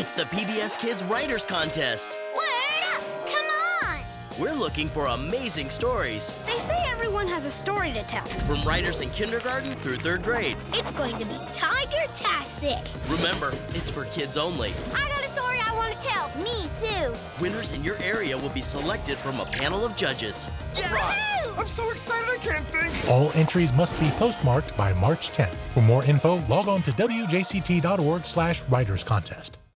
It's the PBS Kids Writers Contest. Word up! Come on! We're looking for amazing stories They say everyone has a story to tell. from writers in kindergarten through third grade. It's going to be tiger-tastic. Remember, it's for kids only. I got a story I want to tell. Me too. Winners in your area will be selected from a panel of judges. Woohoo! I'm so excited I can't think. All entries must be postmarked by March 10th. For more info, log on to wjct.org slash writers contest.